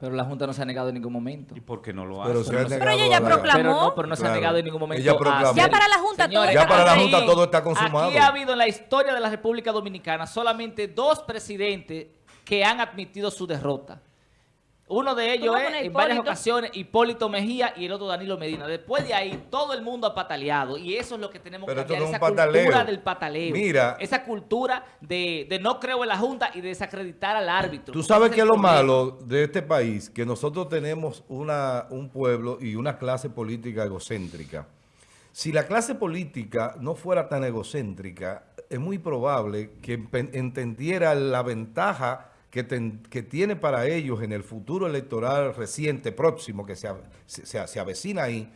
Pero la Junta no se ha negado en ningún momento. ¿Y por qué no lo Pero hace? se ha no sé. negado ella ya proclamó. Pero no, pero no se ha Claro. negado en ningún momento. Ella proclamó. Ya para la Junta todo Señores, Ya para la Junta todo está consumado. Aquí ha habido en la historia de la República Dominicana solamente dos presidentes que han admitido su derrota. Uno de ellos ¿Cómo es, en varias ocasiones, Hipólito Mejía y el otro Danilo Medina. Después de ahí, todo el mundo ha pataleado. Y eso es lo que tenemos Pero que esto cambiar, no es esa un pataleo. cultura del pataleo. Mira. Esa cultura de, de no creo en la Junta y de desacreditar al árbitro. Tú sabes que es lo malo de este país, que nosotros tenemos una, un pueblo y una clase política egocéntrica. Si la clase política no fuera tan egocéntrica, es muy probable que entendiera la ventaja que, ten- que tiene para ellos en el futuro electoral reciente, próximo, que se, se- se- se avecina ahí,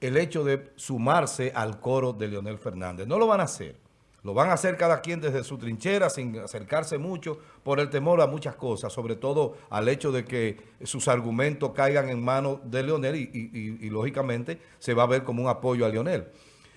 el hecho de sumarse al coro de Leonel Fernández. No lo van a hacer. Lo van a hacer cada quien desde su trinchera, sin acercarse mucho, por el temor a muchas cosas, sobre todo al hecho de que sus argumentos caigan en manos de Leonel y, y- y- y, lógicamente se va a ver como un apoyo a Leonel.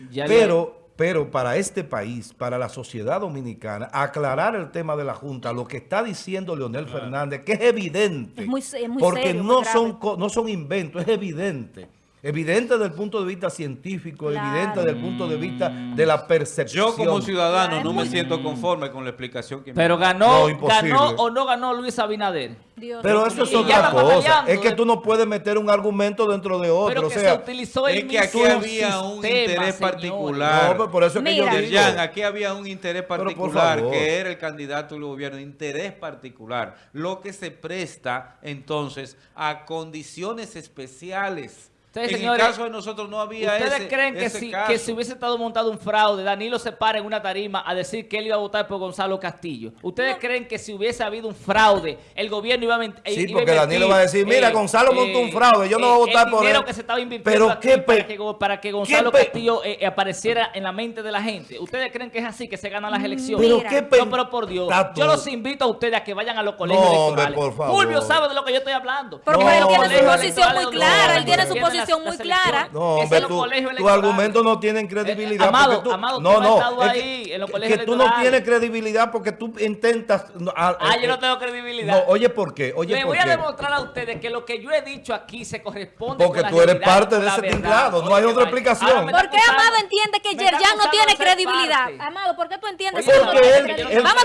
Ya Pero, pero para este país, para la sociedad dominicana, aclarar el tema de la Junta, lo que está diciendo Leonel Fernández, que es evidente, Es muy se- es muy porque serio, no, muy son, co- no son inventos, es evidente. Evidente desde el punto de vista científico, Claro. evidente desde el punto de vista de la percepción. Yo como ciudadano no me siento conforme con la explicación que me Pero da. ganó, No, ganó o no ganó Luis Abinader. Dios Pero eso es otra cosa. Es que de- tú no puedes meter un argumento dentro de otro. Pero o que sea, se utilizó el es que aquí mismo había un sistema, interés particular. no, por eso es que Mira. yo digo. Aquí había un interés particular que era el candidato del gobierno, interés particular, lo que se presta entonces a condiciones especiales. Ustedes, en señores, el caso de nosotros no había ¿Ustedes ese, creen que ese si, caso. que si hubiese estado montado un fraude, Danilo se para en una tarima a decir que él iba a votar por Gonzalo Castillo? ¿Ustedes creen que si hubiese habido un fraude, el gobierno iba a mentir? Sí, porque Danilo va a decir, mira, Gonzalo montó un fraude, yo no voy a votar por El él. que se estaba invirtiendo Pero qué para, que, para que Gonzalo Castillo eh, eh, apareciera en la mente de la gente. ¿Ustedes creen que es así que se ganan las elecciones? Pero qué No, pero por Dios, Tato. yo los invito a ustedes a que vayan a los colegios No, hombre, electorales. por favor. Fulvio sabe de lo que yo estoy hablando. Porque No, él tiene su posición muy clara, él tiene su posición las- muy clara. No, hombre, tú- tus argumentos no tienen credibilidad. Eh, Amado, porque tú, Amado, no, tú has no, estado es ahí que, en los que- colegios que tú no tienes credibilidad porque tú intentas... no, ah, Ah, eh, yo no eh, tengo credibilidad. No, oye, ¿por qué? Oye, Le ¿por voy a demostrar a ustedes que lo que yo he dicho aquí se corresponde Porque con la tú eres realidad, parte de la ese verdad. tinglado, no hay otra explicación. ¿Por qué Amado entiende que Yerjan no tiene credibilidad? Amado, ¿por qué tú entiendes que no Porque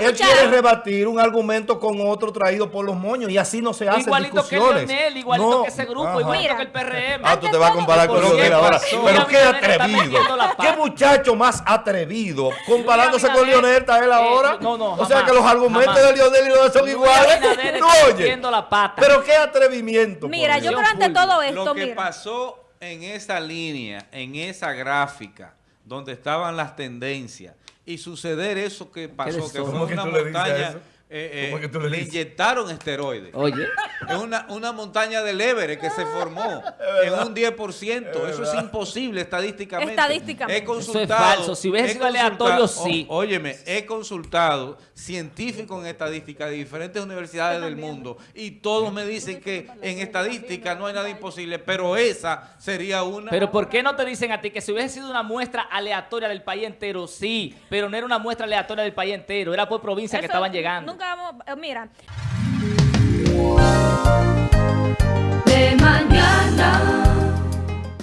él, quiere rebatir un argumento con otro traído por los moños y así no se hacen Igualito que discusiones. Leonel, igualito No, que ese grupo, ajá. igualito Mira. que el PRM. Ah, tú te vas a comparar con ¿Por qué Leonel ahora. pasó? Pero qué atrevido. Qué muchacho más atrevido. Comparándose con Leonel está él eh, ahora. no, no, o sea que los argumentos jamás. de Leonel y Leonel son Luis iguales. No, oye. metiendo la pata. Pero qué atrevimiento. Mira, yo Dios. creo ante Fulvio, todo esto, Lo que mira. pasó en esa línea, en esa gráfica, donde estaban las tendencias, y suceder eso que pasó, que fue ¿Cómo que una montaña? Eh, ¿Cómo eh, que tú le dices? inyectaron esteroides. Oye, Es una, una montaña del Everest que se formó en un 10%. Eso es imposible estadísticamente. Estadísticamente. He Eso es falso. Si hubiese sido aleatorio, sí. o- óyeme, he consultado científicos en estadística de diferentes universidades del mundo y todos me dicen que en estadística no hay nada imposible, pero esa sería una... pero ¿por qué no te dicen a ti que si hubiese sido una muestra aleatoria del país entero? Sí, pero no era una muestra aleatoria del país entero, era por provincia que amos llegando. Nunca vamos, eh, mira.